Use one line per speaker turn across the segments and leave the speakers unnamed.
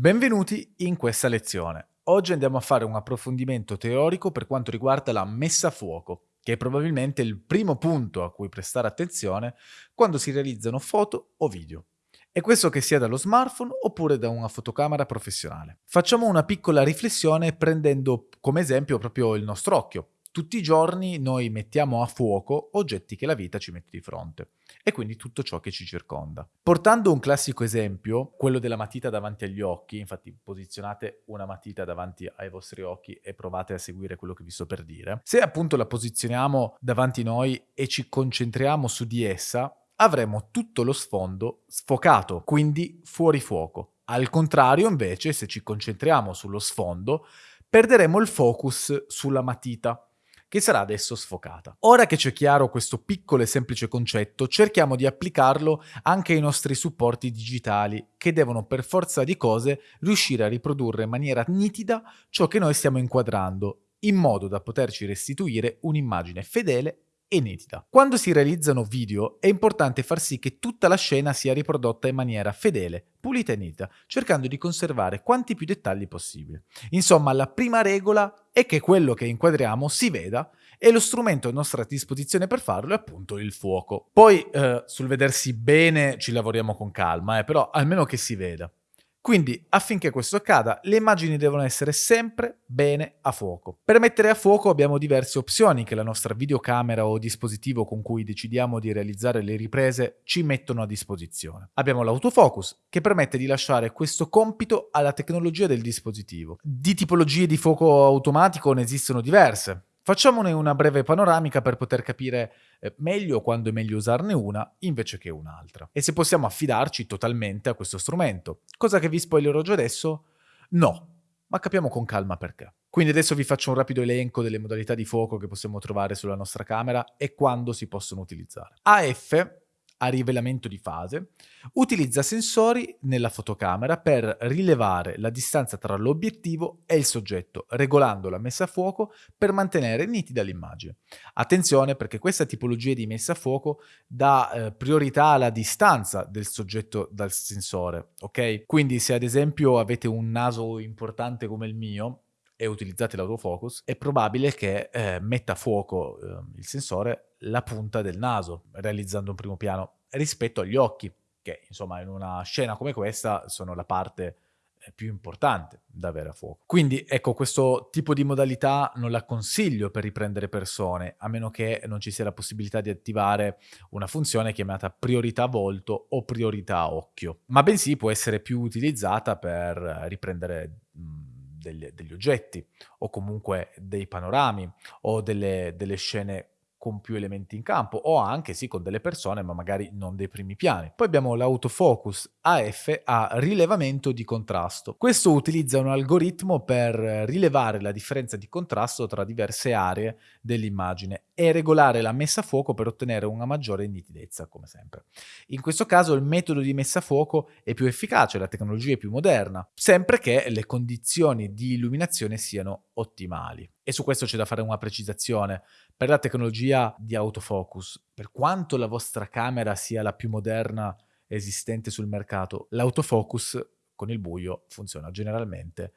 Benvenuti in questa lezione. Oggi andiamo a fare un approfondimento teorico per quanto riguarda la messa a fuoco, che è probabilmente il primo punto a cui prestare attenzione quando si realizzano foto o video. E questo che sia dallo smartphone oppure da una fotocamera professionale. Facciamo una piccola riflessione prendendo come esempio proprio il nostro occhio. Tutti i giorni noi mettiamo a fuoco oggetti che la vita ci mette di fronte e quindi tutto ciò che ci circonda. Portando un classico esempio, quello della matita davanti agli occhi, infatti posizionate una matita davanti ai vostri occhi e provate a seguire quello che vi sto per dire. Se appunto la posizioniamo davanti a noi e ci concentriamo su di essa, avremo tutto lo sfondo sfocato, quindi fuori fuoco. Al contrario, invece, se ci concentriamo sullo sfondo, perderemo il focus sulla matita che sarà adesso sfocata. Ora che c'è chiaro questo piccolo e semplice concetto, cerchiamo di applicarlo anche ai nostri supporti digitali, che devono per forza di cose riuscire a riprodurre in maniera nitida ciò che noi stiamo inquadrando, in modo da poterci restituire un'immagine fedele e nitida. Quando si realizzano video è importante far sì che tutta la scena sia riprodotta in maniera fedele, pulita e nitida, cercando di conservare quanti più dettagli possibile. Insomma, la prima regola è che quello che inquadriamo si veda e lo strumento a nostra disposizione per farlo è appunto il fuoco. Poi eh, sul vedersi bene ci lavoriamo con calma, eh, però almeno che si veda. Quindi, affinché questo accada, le immagini devono essere sempre bene a fuoco. Per mettere a fuoco abbiamo diverse opzioni che la nostra videocamera o dispositivo con cui decidiamo di realizzare le riprese ci mettono a disposizione. Abbiamo l'autofocus, che permette di lasciare questo compito alla tecnologia del dispositivo. Di tipologie di fuoco automatico ne esistono diverse. Facciamone una breve panoramica per poter capire eh, meglio quando è meglio usarne una invece che un'altra. E se possiamo affidarci totalmente a questo strumento. Cosa che vi spoilerò già adesso? No, ma capiamo con calma perché. Quindi adesso vi faccio un rapido elenco delle modalità di fuoco che possiamo trovare sulla nostra camera e quando si possono utilizzare. AF a rivelamento di fase, utilizza sensori nella fotocamera per rilevare la distanza tra l'obiettivo e il soggetto, regolando la messa a fuoco per mantenere nitida l'immagine. Attenzione perché questa tipologia di messa a fuoco dà eh, priorità alla distanza del soggetto dal sensore, ok? Quindi se ad esempio avete un naso importante come il mio, e utilizzate l'autofocus, è probabile che eh, metta a fuoco eh, il sensore la punta del naso, realizzando un primo piano rispetto agli occhi, che insomma in una scena come questa sono la parte eh, più importante da avere a fuoco. Quindi ecco, questo tipo di modalità non la consiglio per riprendere persone, a meno che non ci sia la possibilità di attivare una funzione chiamata priorità volto o priorità occhio, ma bensì può essere più utilizzata per riprendere mh, degli, degli oggetti o comunque dei panorami o delle, delle scene con più elementi in campo o anche sì con delle persone ma magari non dei primi piani. Poi abbiamo l'autofocus AF a rilevamento di contrasto. Questo utilizza un algoritmo per rilevare la differenza di contrasto tra diverse aree dell'immagine e regolare la messa a fuoco per ottenere una maggiore nitidezza come sempre. In questo caso il metodo di messa a fuoco è più efficace, la tecnologia è più moderna, sempre che le condizioni di illuminazione siano ottimali. E su questo c'è da fare una precisazione. Per la tecnologia di autofocus, per quanto la vostra camera sia la più moderna esistente sul mercato, l'autofocus con il buio funziona generalmente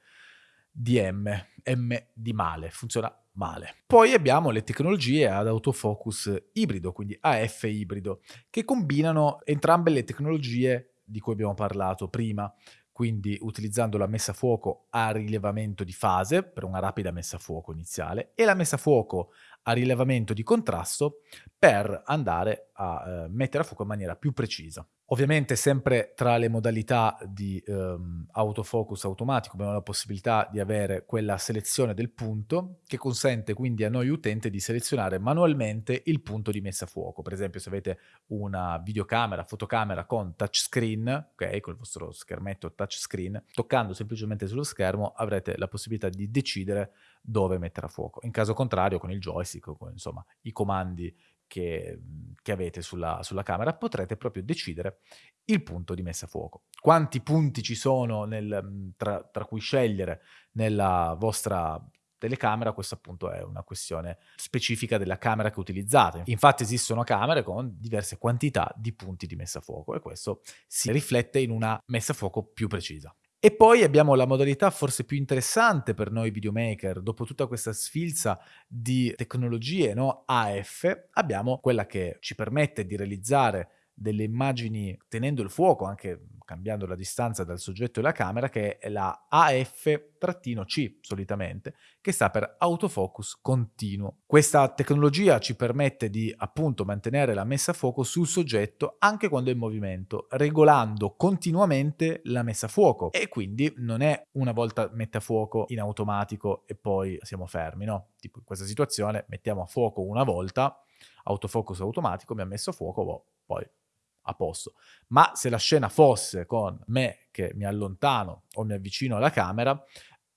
di M, M di male, funziona male. Poi abbiamo le tecnologie ad autofocus ibrido, quindi AF ibrido, che combinano entrambe le tecnologie di cui abbiamo parlato prima, quindi utilizzando la messa a fuoco a rilevamento di fase per una rapida messa a fuoco iniziale e la messa a fuoco a rilevamento di contrasto per andare a eh, mettere a fuoco in maniera più precisa. Ovviamente sempre tra le modalità di ehm, autofocus automatico abbiamo la possibilità di avere quella selezione del punto che consente quindi a noi utente di selezionare manualmente il punto di messa a fuoco. Per esempio se avete una videocamera, fotocamera con touchscreen, ok, con il vostro schermetto touchscreen, toccando semplicemente sullo schermo avrete la possibilità di decidere dove mettere a fuoco. In caso contrario con il joystick, con insomma i comandi che, che avete sulla, sulla, camera, potrete proprio decidere il punto di messa a fuoco. Quanti punti ci sono nel, tra, tra cui scegliere nella vostra telecamera, questa appunto è una questione specifica della camera che utilizzate. Infatti esistono camere con diverse quantità di punti di messa a fuoco e questo si riflette in una messa a fuoco più precisa. E poi abbiamo la modalità forse più interessante per noi videomaker, dopo tutta questa sfilza di tecnologie, no? AF, abbiamo quella che ci permette di realizzare delle immagini tenendo il fuoco, anche cambiando la distanza dal soggetto e la camera, che è la AF-C solitamente, che sta per autofocus continuo. Questa tecnologia ci permette di appunto mantenere la messa a fuoco sul soggetto anche quando è in movimento, regolando continuamente la messa a fuoco e quindi non è una volta mette a fuoco in automatico e poi siamo fermi, no? Tipo in questa situazione mettiamo a fuoco una volta, autofocus automatico, mi ha messo a fuoco, boh, poi a posto. Ma se la scena fosse con me che mi allontano o mi avvicino alla camera,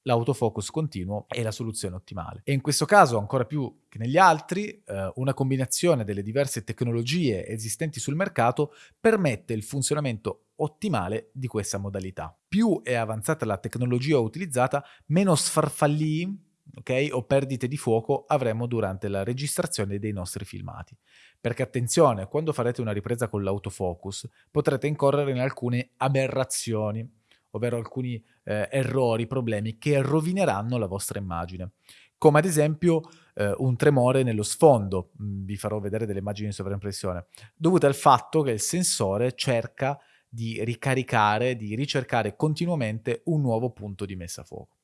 l'autofocus continuo è la soluzione ottimale. E in questo caso, ancora più che negli altri, eh, una combinazione delle diverse tecnologie esistenti sul mercato permette il funzionamento ottimale di questa modalità. Più è avanzata la tecnologia utilizzata, meno sfarfallii okay, o perdite di fuoco avremo durante la registrazione dei nostri filmati. Perché attenzione, quando farete una ripresa con l'autofocus potrete incorrere in alcune aberrazioni, ovvero alcuni eh, errori, problemi che rovineranno la vostra immagine. Come ad esempio eh, un tremore nello sfondo, mm, vi farò vedere delle immagini in sovraimpressione, dovuto al fatto che il sensore cerca di ricaricare, di ricercare continuamente un nuovo punto di messa a fuoco.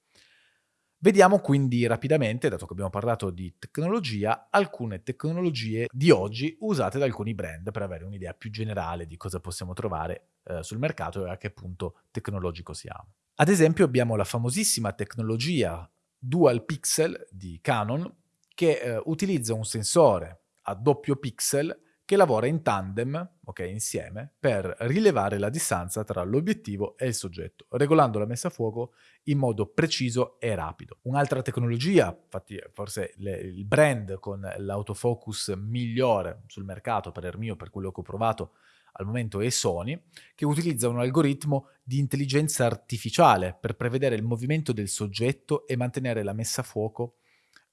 Vediamo quindi rapidamente, dato che abbiamo parlato di tecnologia, alcune tecnologie di oggi usate da alcuni brand per avere un'idea più generale di cosa possiamo trovare eh, sul mercato e a che punto tecnologico siamo. Ad esempio abbiamo la famosissima tecnologia Dual Pixel di Canon che eh, utilizza un sensore a doppio pixel che lavora in tandem, ok, insieme, per rilevare la distanza tra l'obiettivo e il soggetto, regolando la messa a fuoco in modo preciso e rapido. Un'altra tecnologia, infatti forse le, il brand con l'autofocus migliore sul mercato, per il mio, per quello che ho provato al momento, è Sony, che utilizza un algoritmo di intelligenza artificiale per prevedere il movimento del soggetto e mantenere la messa a fuoco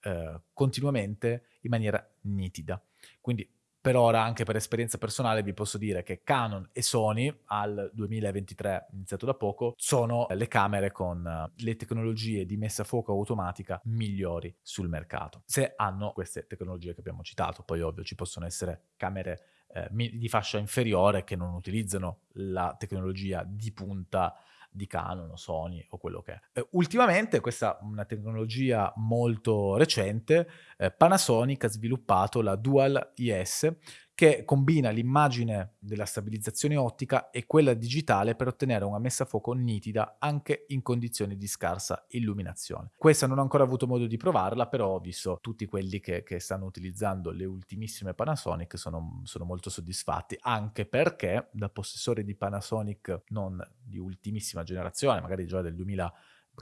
eh, continuamente in maniera nitida. Quindi per ora, anche per esperienza personale, vi posso dire che Canon e Sony, al 2023, iniziato da poco, sono le camere con eh, le tecnologie di messa a fuoco automatica migliori sul mercato. Se hanno queste tecnologie che abbiamo citato, poi ovvio ci possono essere camere eh, di fascia inferiore che non utilizzano la tecnologia di punta di Canon o Sony o quello che è. Eh, ultimamente, questa è una tecnologia molto recente, eh, Panasonic ha sviluppato la Dual IS che combina l'immagine della stabilizzazione ottica e quella digitale per ottenere una messa a fuoco nitida anche in condizioni di scarsa illuminazione. Questa non ho ancora avuto modo di provarla, però ho visto tutti quelli che, che stanno utilizzando le ultimissime Panasonic sono, sono molto soddisfatti, anche perché da possessore di Panasonic non di ultimissima generazione, magari già del 2000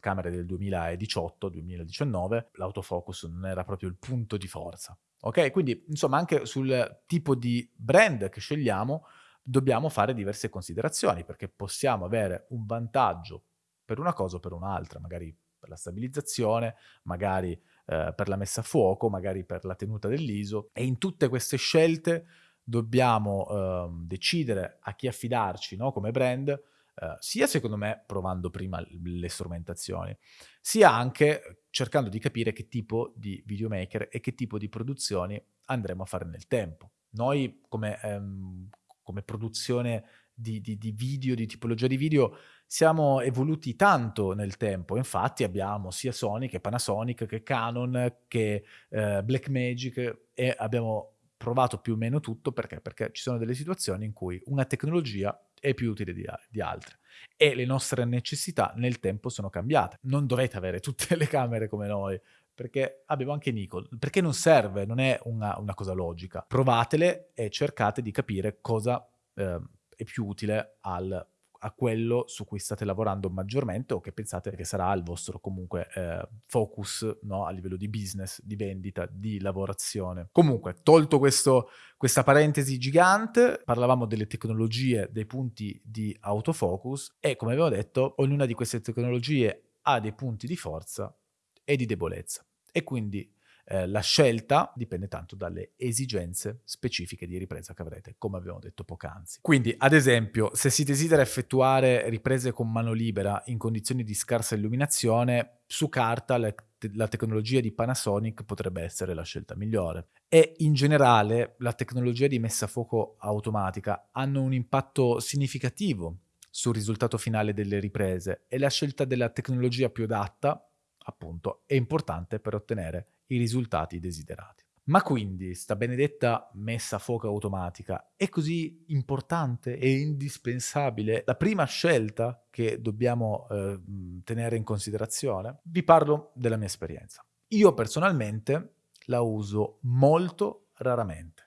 camere del 2018-2019, l'autofocus non era proprio il punto di forza. Ok? Quindi, insomma, anche sul tipo di brand che scegliamo dobbiamo fare diverse considerazioni, perché possiamo avere un vantaggio per una cosa o per un'altra, magari per la stabilizzazione, magari eh, per la messa a fuoco, magari per la tenuta dell'ISO e in tutte queste scelte dobbiamo eh, decidere a chi affidarci no? come brand Uh, sia secondo me provando prima le strumentazioni, sia anche cercando di capire che tipo di videomaker e che tipo di produzioni andremo a fare nel tempo. Noi come, um, come produzione di, di, di, video, di tipologia di video, siamo evoluti tanto nel tempo. Infatti abbiamo sia Sony che Panasonic che Canon che uh, Blackmagic e abbiamo provato più o meno tutto perché? Perché ci sono delle situazioni in cui una tecnologia è più utile di, di altre. E le nostre necessità nel tempo sono cambiate. Non dovete avere tutte le camere come noi, perché abbiamo anche Nikon, perché non serve, non è una, una cosa logica. Provatele e cercate di capire cosa eh, è più utile al a quello su cui state lavorando maggiormente o che pensate che sarà il vostro comunque eh, focus no? a livello di business, di vendita, di lavorazione. Comunque, tolto questo, questa parentesi gigante, parlavamo delle tecnologie, dei punti di autofocus e come avevo detto, ognuna di queste tecnologie ha dei punti di forza e di debolezza. E quindi Eh, la scelta dipende tanto dalle esigenze specifiche di ripresa che avrete, come abbiamo detto poc'anzi. Quindi, ad esempio, se si desidera effettuare riprese con mano libera in condizioni di scarsa illuminazione, su carta la, la tecnologia di Panasonic potrebbe essere la scelta migliore. E in generale la tecnologia di messa a fuoco automatica hanno un impatto significativo sul risultato finale delle riprese e la scelta della tecnologia più adatta, appunto, è importante per ottenere i risultati desiderati. Ma quindi sta benedetta messa a fuoco automatica è così importante e indispensabile la prima scelta che dobbiamo eh, tenere in considerazione? Vi parlo della mia esperienza. Io personalmente la uso molto raramente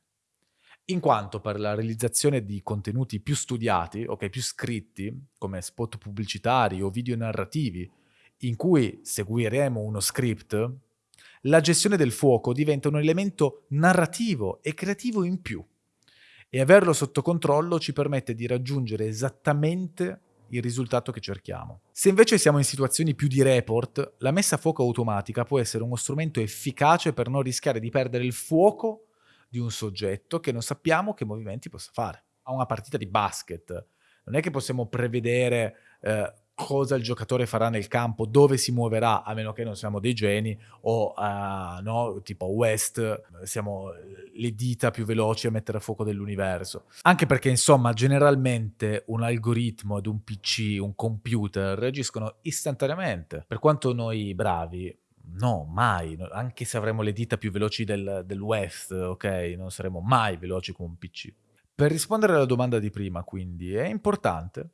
in quanto per la realizzazione di contenuti più studiati, ok, più scritti, come spot pubblicitari o video narrativi, in cui seguiremo uno script, la gestione del fuoco diventa un elemento narrativo e creativo in più. E averlo sotto controllo ci permette di raggiungere esattamente il risultato che cerchiamo. Se invece siamo in situazioni più di report, la messa a fuoco automatica può essere uno strumento efficace per non rischiare di perdere il fuoco di un soggetto che non sappiamo che movimenti possa fare. A una partita di basket non è che possiamo prevedere eh, cosa il giocatore farà nel campo, dove si muoverà, a meno che non siamo dei geni o uh, no, tipo West, siamo le dita più veloci a mettere a fuoco dell'universo. Anche perché, insomma, generalmente un algoritmo ed un PC, un computer reagiscono istantaneamente. Per quanto noi bravi No, mai, anche se avremo le dita più veloci del, del West, ok? Non saremo mai veloci come un PC. Per rispondere alla domanda di prima, quindi, è importante?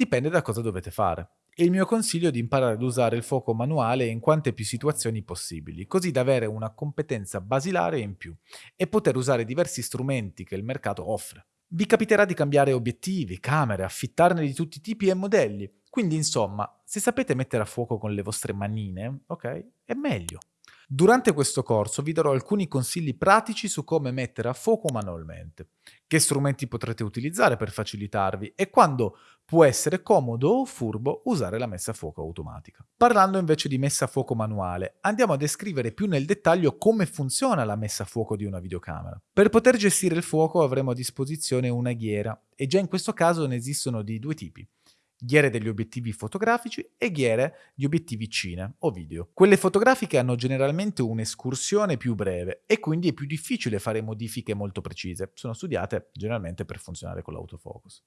Dipende da cosa dovete fare. Il mio consiglio è di imparare ad usare il fuoco manuale in quante più situazioni possibili, così da avere una competenza basilare in più e poter usare diversi strumenti che il mercato offre. Vi capiterà di cambiare obiettivi, camere, affittarne di tutti i tipi e modelli, quindi, insomma, se sapete mettere a fuoco con le vostre manine, ok, è meglio. Durante questo corso vi darò alcuni consigli pratici su come mettere a fuoco manualmente, che strumenti potrete utilizzare per facilitarvi e quando può essere comodo o furbo usare la messa a fuoco automatica. Parlando invece di messa a fuoco manuale, andiamo a descrivere più nel dettaglio come funziona la messa a fuoco di una videocamera. Per poter gestire il fuoco avremo a disposizione una ghiera e già in questo caso ne esistono di due tipi ghiere degli obiettivi fotografici e ghiere di obiettivi cine o video. Quelle fotografiche hanno generalmente un'escursione più breve e quindi è più difficile fare modifiche molto precise. Sono studiate generalmente per funzionare con l'autofocus.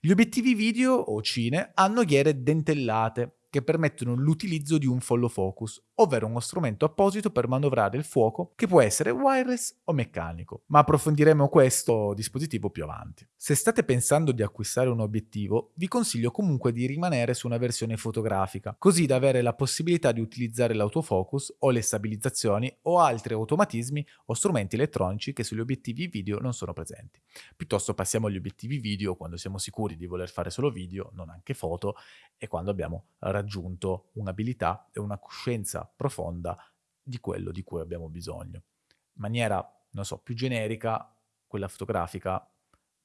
Gli obiettivi video o cine hanno ghiere dentellate che permettono l'utilizzo di un follow focus, ovvero uno strumento apposito per manovrare il fuoco che può essere wireless o meccanico, ma approfondiremo questo dispositivo più avanti. Se state pensando di acquistare un obiettivo, vi consiglio comunque di rimanere su una versione fotografica, così da avere la possibilità di utilizzare l'autofocus o le stabilizzazioni o altri automatismi o strumenti elettronici che sugli obiettivi video non sono presenti. Piuttosto passiamo agli obiettivi video quando siamo sicuri di voler fare solo video, non anche foto, e quando abbiamo raggiunto un'abilità e una coscienza profonda di quello di cui abbiamo bisogno. In maniera, non so, più generica, quella fotografica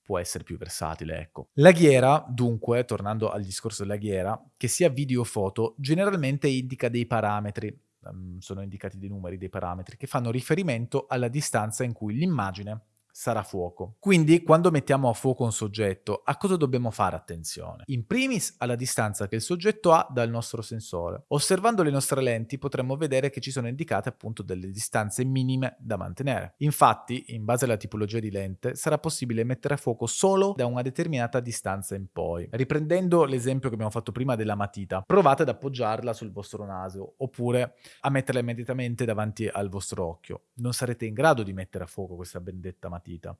può essere più versatile, ecco. La ghiera, dunque, tornando al discorso della ghiera, che sia video o foto, generalmente indica dei parametri, um, sono indicati dei numeri, dei parametri, che fanno riferimento alla distanza in cui l'immagine sarà fuoco. Quindi quando mettiamo a fuoco un soggetto, a cosa dobbiamo fare attenzione? In primis alla distanza che il soggetto ha dal nostro sensore. Osservando le nostre lenti potremmo vedere che ci sono indicate appunto delle distanze minime da mantenere. Infatti, in base alla tipologia di lente, sarà possibile mettere a fuoco solo da una determinata distanza in poi. Riprendendo l'esempio che abbiamo fatto prima della matita, provate ad appoggiarla sul vostro naso oppure a metterla immediatamente davanti al vostro occhio. Non sarete in grado di mettere a fuoco questa benedetta matita matita,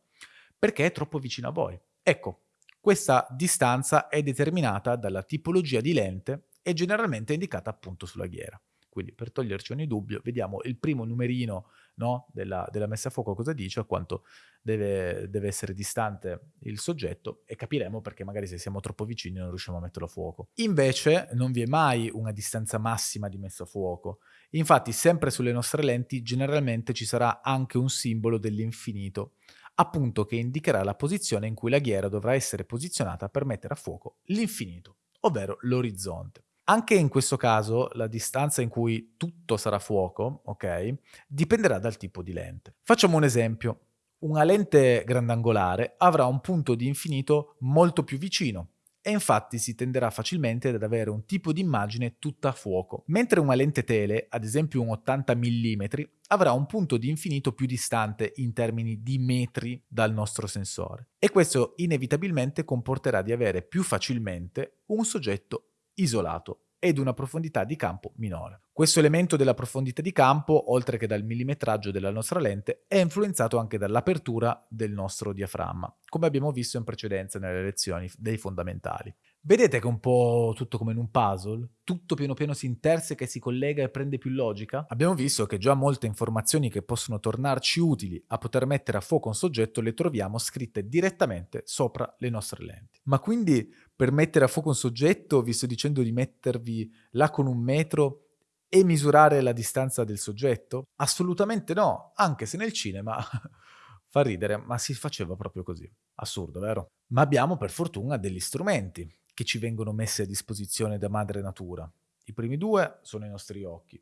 perché è troppo vicino a voi. Ecco, questa distanza è determinata dalla tipologia di lente e generalmente indicata appunto sulla ghiera. Quindi per toglierci ogni dubbio, vediamo il primo numerino no, della, della, messa a fuoco cosa dice, a quanto deve, deve, essere distante il soggetto e capiremo perché magari se siamo troppo vicini non riusciamo a metterlo a fuoco. Invece non vi è mai una distanza massima di messa a fuoco. Infatti sempre sulle nostre lenti generalmente ci sarà anche un simbolo dell'infinito appunto che indicherà la posizione in cui la ghiera dovrà essere posizionata per mettere a fuoco l'infinito, ovvero l'orizzonte. Anche in questo caso la distanza in cui tutto sarà fuoco, ok, dipenderà dal tipo di lente. Facciamo un esempio. Una lente grandangolare avrà un punto di infinito molto più vicino e infatti si tenderà facilmente ad avere un tipo di immagine tutta a fuoco, mentre una lente tele, ad esempio un 80 mm, avrà un punto di infinito più distante in termini di metri dal nostro sensore. E questo inevitabilmente comporterà di avere più facilmente un soggetto isolato ed una profondità di campo minore. Questo elemento della profondità di campo, oltre che dal millimetraggio della nostra lente, è influenzato anche dall'apertura del nostro diaframma, come abbiamo visto in precedenza nelle lezioni dei fondamentali. Vedete che è un po' tutto come in un puzzle? Tutto piano piano si interseca e si collega e prende più logica? Abbiamo visto che già molte informazioni che possono tornarci utili a poter mettere a fuoco un soggetto le troviamo scritte direttamente sopra le nostre lenti. Ma quindi per mettere a fuoco un soggetto vi sto dicendo di mettervi là con un metro e misurare la distanza del soggetto? Assolutamente no, anche se nel cinema fa ridere, ma si faceva proprio così. Assurdo, vero? Ma abbiamo per fortuna degli strumenti che ci vengono messi a disposizione da madre natura. I primi due sono i nostri occhi,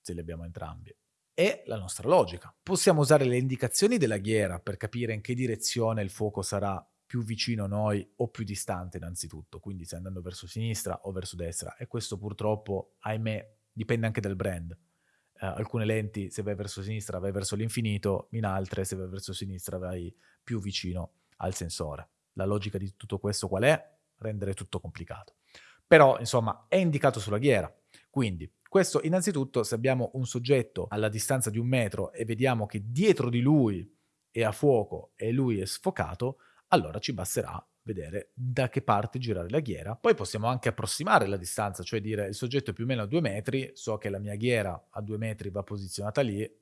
se li abbiamo entrambi, e la nostra logica. Possiamo usare le indicazioni della ghiera per capire in che direzione il fuoco sarà più vicino a noi o più distante innanzitutto, quindi se andando verso sinistra o verso destra, e questo purtroppo, ahimè, dipende anche dal brand. Uh, alcune lenti, se vai verso sinistra, vai verso l'infinito, in altre, se vai verso sinistra, vai più vicino al sensore. La logica di tutto questo qual è? rendere tutto complicato. Però, insomma, è indicato sulla ghiera. Quindi, questo innanzitutto, se abbiamo un soggetto alla distanza di un metro e vediamo che dietro di lui è a fuoco e lui è sfocato, allora ci basterà vedere da che parte girare la ghiera. Poi possiamo anche approssimare la distanza, cioè dire il soggetto è più o meno a due metri, so che la mia ghiera a due metri va posizionata lì,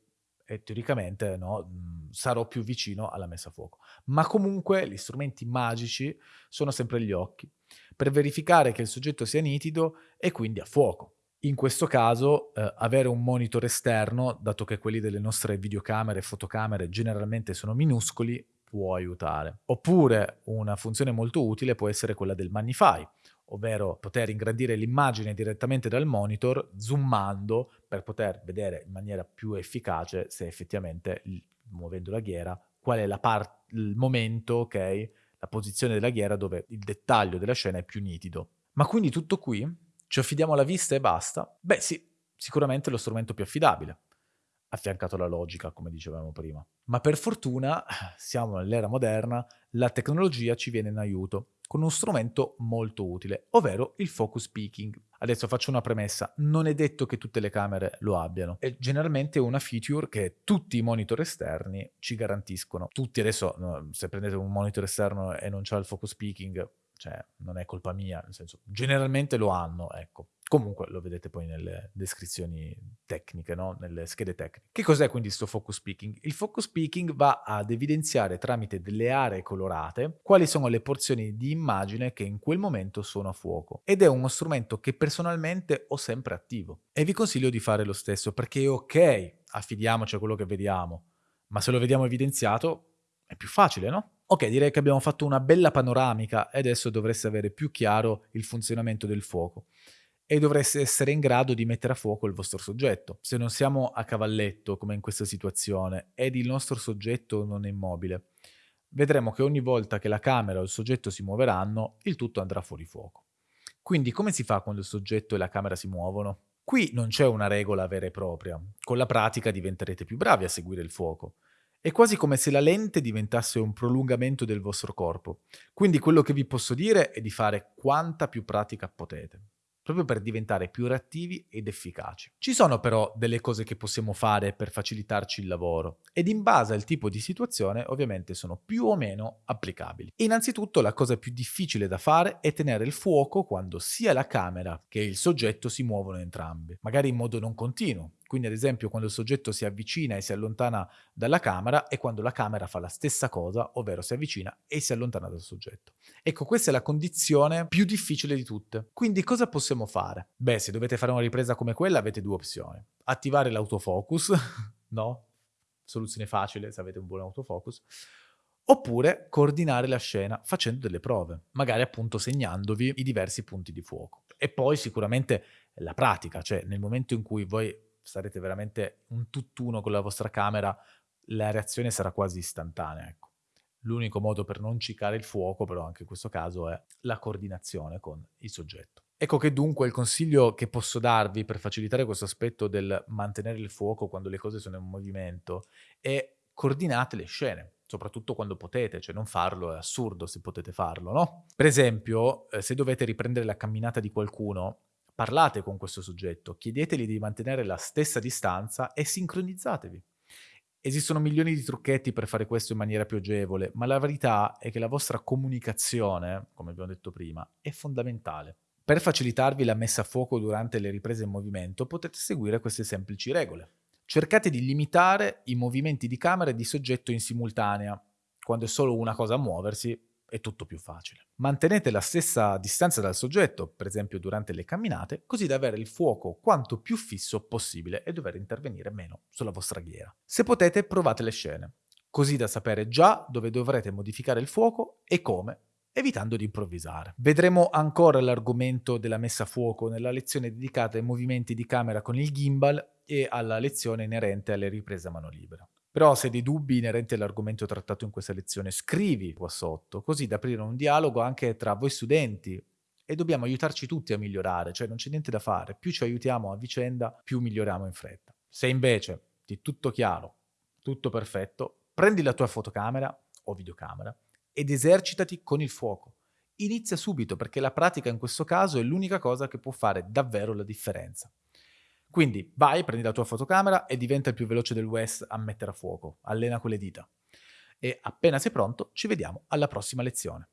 e teoricamente no, mhmm, sarò più vicino alla messa a fuoco. Ma comunque gli strumenti magici sono sempre gli occhi, per verificare che il soggetto sia nitido e quindi a fuoco. In questo caso eh, avere un monitor esterno, dato che quelli delle nostre videocamere e fotocamere generalmente sono minuscoli, può aiutare. Oppure una funzione molto utile può essere quella del Magnify, ovvero poter ingrandire l'immagine direttamente dal monitor zoomando per poter vedere in maniera più efficace se effettivamente, muovendo la ghiera, qual è part- il momento, ok, la posizione della ghiera dove il dettaglio della scena è più nitido. Ma quindi tutto qui? Ci affidiamo alla vista e basta? Beh sì, sicuramente è lo strumento più affidabile affiancato alla logica, come dicevamo prima. Ma per fortuna, siamo nell'era moderna, la tecnologia ci viene in aiuto con uno strumento molto utile, ovvero il focus peaking. Adesso faccio una premessa, non è detto che tutte le camere lo abbiano, è generalmente una feature che tutti i monitor esterni ci garantiscono. Tutti adesso, se prendete un monitor esterno e non c'ha il focus peaking, cioè non è colpa mia, nel senso, generalmente lo hanno, ecco. Comunque lo vedete poi nelle descrizioni tecniche, no? nelle schede tecniche. Che cos'è quindi questo focus picking? Il focus picking va ad evidenziare tramite delle aree colorate quali sono le porzioni di immagine che in quel momento sono a fuoco ed è uno strumento che personalmente ho sempre attivo e vi consiglio di fare lo stesso perché ok, affidiamoci a quello che vediamo, ma se lo vediamo evidenziato è più facile, no? Ok, direi che abbiamo fatto una bella panoramica e adesso dovreste avere più chiaro il funzionamento del fuoco e dovreste essere in grado di mettere a fuoco il vostro soggetto. Se non siamo a cavalletto, come in questa situazione, ed il nostro soggetto non è immobile, vedremo che ogni volta che la camera o il soggetto si muoveranno, il tutto andrà fuori fuoco. Quindi come si fa quando il soggetto e la camera si muovono? Qui non c'è una regola vera e propria. Con la pratica diventerete più bravi a seguire il fuoco. È quasi come se la lente diventasse un prolungamento del vostro corpo. Quindi quello che vi posso dire è di fare quanta più pratica potete proprio per diventare più reattivi ed efficaci. Ci sono però delle cose che possiamo fare per facilitarci il lavoro ed in base al tipo di situazione ovviamente sono più o meno applicabili. Innanzitutto la cosa più difficile da fare è tenere il fuoco quando sia la camera che il soggetto si muovono entrambi, magari in modo non continuo, quindi ad esempio quando il soggetto si avvicina e si allontana dalla camera e quando la camera fa la stessa cosa, ovvero si avvicina e si allontana dal soggetto. Ecco, questa è la condizione più difficile di tutte. Quindi cosa possiamo fare? Beh, se dovete fare una ripresa come quella avete due opzioni. Attivare l'autofocus, no? Soluzione facile se avete un buon autofocus. Oppure coordinare la scena facendo delle prove, magari appunto segnandovi i diversi punti di fuoco. E poi sicuramente la pratica, cioè nel momento in cui voi sarete veramente un tutt'uno con la vostra camera, la reazione sarà quasi istantanea, ecco. L'unico modo per non cicare il fuoco, però anche in questo caso, è la coordinazione con il soggetto. Ecco che dunque il consiglio che posso darvi per facilitare questo aspetto del mantenere il fuoco quando le cose sono in movimento è coordinate le scene, soprattutto quando potete, cioè non farlo è assurdo se potete farlo, no? Per esempio, eh, se dovete riprendere la camminata di qualcuno, parlate con questo soggetto, chiedeteli di mantenere la stessa distanza e sincronizzatevi. Esistono milioni di trucchetti per fare questo in maniera più agevole, ma la verità è che la vostra comunicazione, come abbiamo detto prima, è fondamentale. Per facilitarvi la messa a fuoco durante le riprese in movimento potete seguire queste semplici regole. Cercate di limitare i movimenti di camera e di soggetto in simultanea. Quando è solo una cosa a muoversi, è tutto più facile. Mantenete la stessa distanza dal soggetto, per esempio durante le camminate, così da avere il fuoco quanto più fisso possibile e dover intervenire meno sulla vostra ghiera. Se potete, provate le scene, così da sapere già dove dovrete modificare il fuoco e come, evitando di improvvisare. Vedremo ancora l'argomento della messa a fuoco nella lezione dedicata ai movimenti di camera con il gimbal e alla lezione inerente alle riprese a mano libera. Però se hai dei dubbi inerenti all'argomento trattato in questa lezione, scrivi qua sotto, così da aprire un dialogo anche tra voi studenti e dobbiamo aiutarci tutti a migliorare, cioè non c'è niente da fare, più ci aiutiamo a vicenda, più miglioriamo in fretta. Se invece ti è tutto chiaro, tutto perfetto, prendi la tua fotocamera o videocamera ed esercitati con il fuoco. Inizia subito perché la pratica in questo caso è l'unica cosa che può fare davvero la differenza. Quindi vai, prendi la tua fotocamera e diventa il più veloce del West a mettere a fuoco. Allena quelle dita. E appena sei pronto, ci vediamo alla prossima lezione.